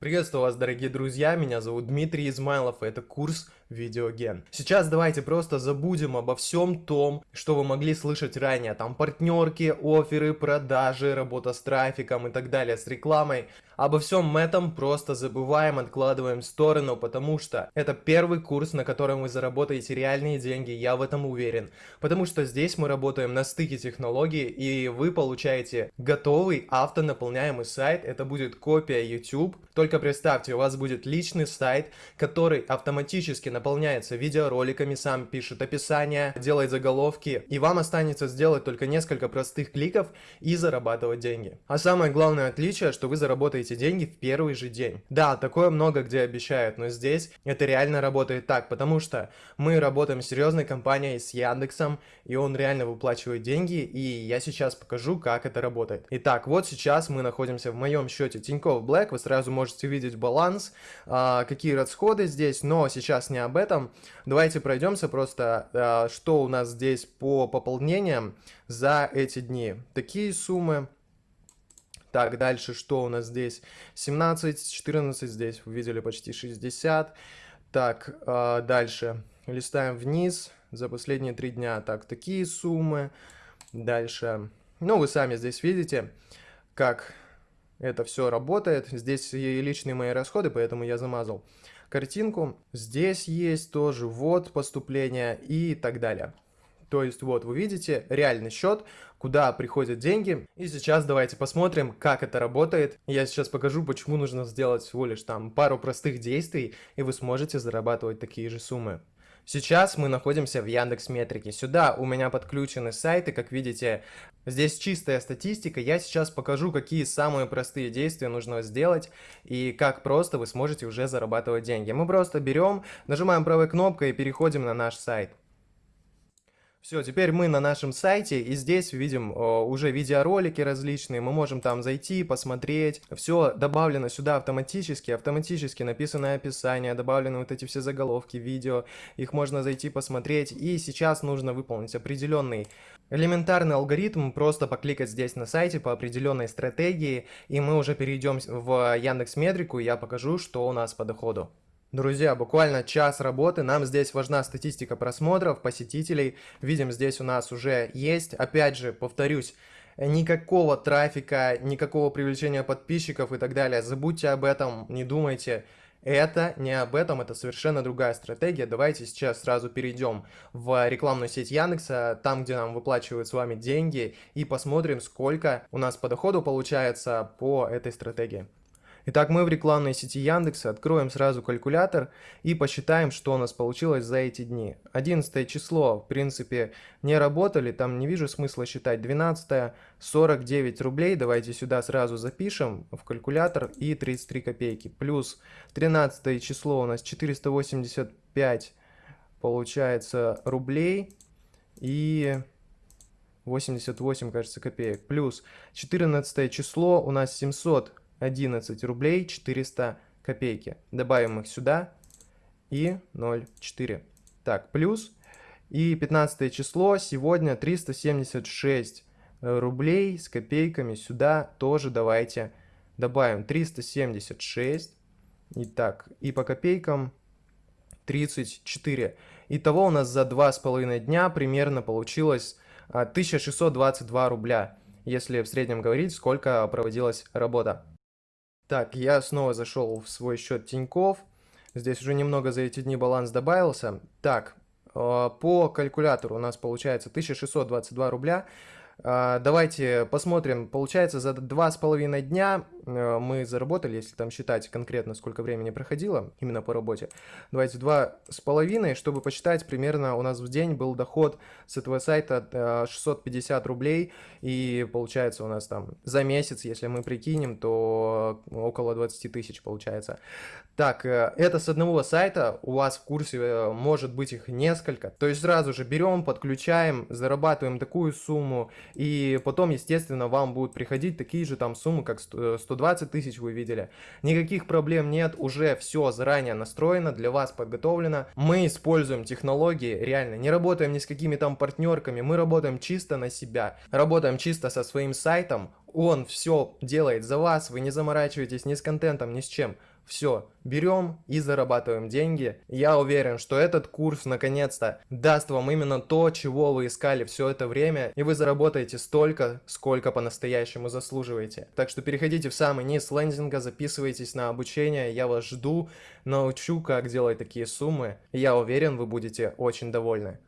Приветствую вас, дорогие друзья, меня зовут Дмитрий Измайлов, и это курс Видеоген. Сейчас давайте просто забудем обо всем том, что вы могли слышать ранее, там партнерки, оферы, продажи, работа с трафиком и так далее, с рекламой. Обо всем этом просто забываем, откладываем в сторону, потому что это первый курс, на котором вы заработаете реальные деньги, я в этом уверен. Потому что здесь мы работаем на стыке технологий, и вы получаете готовый автонаполняемый сайт, это будет копия YouTube, только представьте, у вас будет личный сайт, который автоматически наполняется видеороликами, сам пишет описание, делает заголовки, и вам останется сделать только несколько простых кликов и зарабатывать деньги. А самое главное отличие, что вы заработаете деньги в первый же день. Да, такое много где обещают, но здесь это реально работает так, потому что мы работаем с серьезной компанией, с Яндексом, и он реально выплачивает деньги, и я сейчас покажу, как это работает. Итак, вот сейчас мы находимся в моем счете Тинькофф Black, вы сразу можете можете видеть баланс, а, какие расходы здесь, но сейчас не об этом. Давайте пройдемся просто, а, что у нас здесь по пополнениям за эти дни. Такие суммы. Так, дальше что у нас здесь? 17, 14, здесь вы видели почти 60. Так, а, дальше листаем вниз за последние три дня. Так, такие суммы. Дальше, ну вы сами здесь видите, как это все работает. Здесь и личные мои расходы, поэтому я замазал картинку. Здесь есть тоже вот поступления и так далее. То есть вот вы видите реальный счет, куда приходят деньги. И сейчас давайте посмотрим, как это работает. Я сейчас покажу, почему нужно сделать всего лишь там пару простых действий, и вы сможете зарабатывать такие же суммы. Сейчас мы находимся в Яндекс Метрике. Сюда у меня подключены сайты, как видите, здесь чистая статистика. Я сейчас покажу, какие самые простые действия нужно сделать и как просто вы сможете уже зарабатывать деньги. Мы просто берем, нажимаем правой кнопкой и переходим на наш сайт. Все, теперь мы на нашем сайте, и здесь видим о, уже видеоролики различные, мы можем там зайти, посмотреть. Все добавлено сюда автоматически, автоматически написанное описание, добавлены вот эти все заголовки видео, их можно зайти посмотреть. И сейчас нужно выполнить определенный элементарный алгоритм, просто покликать здесь на сайте по определенной стратегии, и мы уже перейдем в Яндекс Метрику, и я покажу, что у нас по доходу. Друзья, буквально час работы, нам здесь важна статистика просмотров, посетителей, видим здесь у нас уже есть, опять же, повторюсь, никакого трафика, никакого привлечения подписчиков и так далее, забудьте об этом, не думайте, это не об этом, это совершенно другая стратегия. Давайте сейчас сразу перейдем в рекламную сеть Яндекса, там, где нам выплачивают с вами деньги, и посмотрим, сколько у нас по доходу получается по этой стратегии. Итак, мы в рекламной сети Яндекса откроем сразу калькулятор и посчитаем, что у нас получилось за эти дни. 11 число, в принципе, не работали, там не вижу смысла считать. 12 49 рублей, давайте сюда сразу запишем в калькулятор и 33 копейки. Плюс 13 число у нас 485 получается рублей и 88, кажется, копеек. Плюс 14 число у нас 700 11 рублей 400 копейки. Добавим их сюда и 0,4. Так, плюс. И 15 число сегодня 376 рублей с копейками сюда тоже давайте добавим 376. Итак, и по копейкам 34. Итого у нас за 2,5 дня примерно получилось 1622 а, рубля, если в среднем говорить, сколько проводилась работа. Так, я снова зашел в свой счет Тиньков. Здесь уже немного за эти дни баланс добавился. Так, э, по калькулятору у нас получается 1622 рубля. Э, давайте посмотрим. Получается, за два с половиной дня Э, мы заработали, если там считать конкретно, сколько времени проходило именно по работе. Давайте два с половиной, чтобы посчитать, примерно у нас в день был доход с этого сайта 650 э, рублей, и получается у нас там за месяц, если мы прикинем, то около 20 тысяч получается. Так, э, это с одного сайта, у вас в курсе может быть их несколько, то есть сразу же берем, подключаем, зарабатываем такую сумму, и потом, естественно, вам будут приходить такие же там суммы, как 120 тысяч вы видели. Никаких проблем нет, уже все заранее настроено, для вас подготовлено. Мы используем технологии, реально, не работаем ни с какими там партнерками, мы работаем чисто на себя, работаем чисто со своим сайтом, он все делает за вас, вы не заморачиваетесь ни с контентом, ни с чем. Все, берем и зарабатываем деньги. Я уверен, что этот курс наконец-то даст вам именно то, чего вы искали все это время, и вы заработаете столько, сколько по-настоящему заслуживаете. Так что переходите в самый низ лендинга, записывайтесь на обучение, я вас жду, научу, как делать такие суммы. Я уверен, вы будете очень довольны.